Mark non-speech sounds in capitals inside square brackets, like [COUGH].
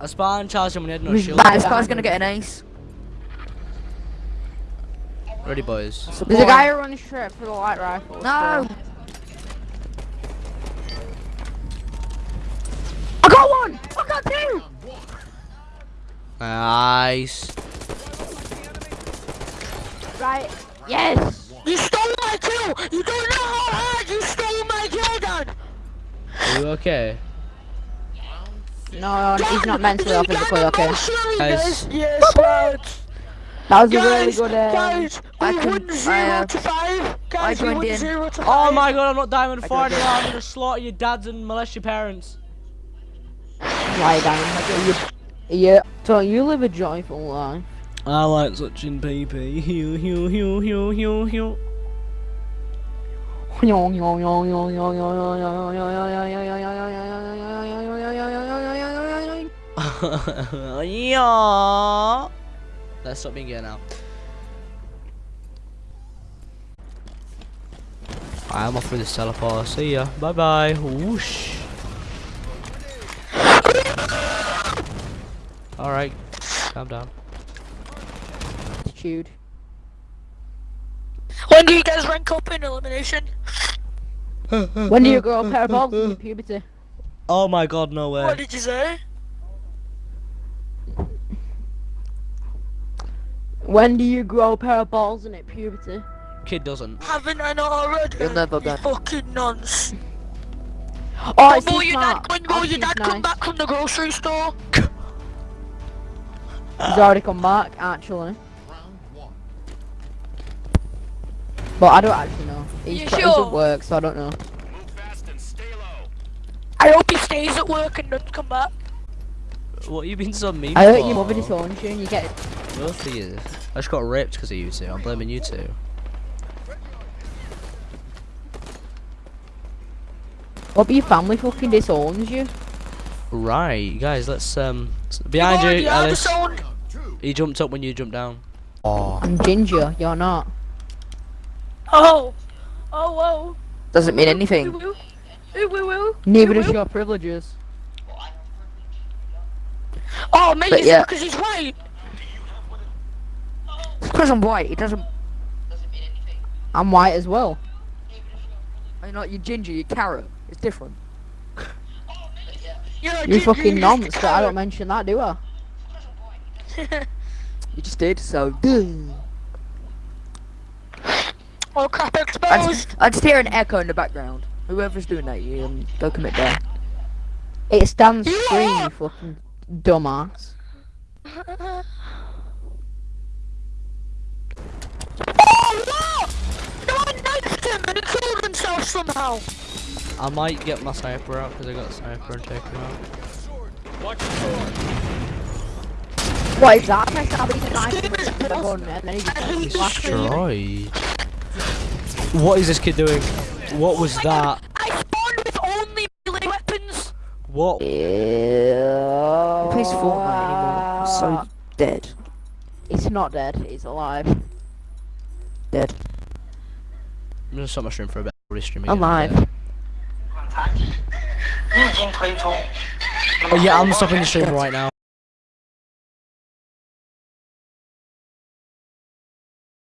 I spawned charged him when he had no shield. back? This guy's gonna get an ace. Ready, boys. There's a guy who runs straight for the light rifle. No. so- I got one! I got two! Nice. Right. Yes! You stole my kill! You don't know how hard you stole my kill, Dan! Are you okay? No, he's not mentally or physically okay. Guys. Yes, lads. That was a really good um, guys, I we can- won I, zero uh, to five. Guys, we joined won in. zero to Oh five. my god, I'm not Diamond I 4 anymore. I'm gonna slaughter your dads and molest your parents. lie down. Yeah. So you live a joyful life. I like touching PP. Hew, hew, hew, hew, hew, hew. [LAUGHS] yeah. Let's stop being gay now. I'm off with this teleport. See ya. Bye bye. Whoosh. Alright. Calm down. Attitude. When do you guys rank up in elimination? When do you grow a pair of balls in puberty? Oh my god, no way. What did you say? When do you grow a pair of balls in it puberty? Kid doesn't. Haven't I not already? You'll never You get- fucking nonce. Oh, When it's will too your dad, when will Oh, your she's dad come nice. back from the grocery store? He's already come back, actually. But I don't actually know. He's, You he's sure? at work, so I don't know. Move fast and stay low. I hope he stays at work and doesn't come back. What you been so mean I heard for? your mother disowned you and you get Both of you. I just got raped because of you two. I'm blaming you two. What, but your family fucking disowns you? Right, guys, let's um behind Come on, you, you Alice. He jumped up when you jumped down. Oh. I'm ginger, you're not. Oh. Oh, whoa. Doesn't mean anything. ooh, ooh, ooh, ooh. Neither Ooh, does ooh. your privileges. Oh, maybe But is yeah. because he's white? Because I'm white, it doesn't. I'm white as well. You're not you're ginger, you're carrot. It's different. [LAUGHS] You're a You ginger, fucking you're nonce, but I don't mention that, do I? [LAUGHS] You just did, so. duh. oh, crap, I exposed. just, I just hear an echo in the background. Whoever's doing that, you um, go commit there. It stands You free, are- you fucking dumbass. Somehow. I might get my sniper out because I got a sniper and take him out. What is that? I stab it in the knife This is and put a awful. gun and then he just this blasts game. me. Destroyed. What is this kid doing? What was that? I spawned with only melee weapons. What? He plays Fortnite anymore. So dead. He's not dead, he's alive. Dead. I'm gonna stop my stream for a bit. I'll restream. Alive. [GASPS] Oh yeah, I'm stopping the stream right now.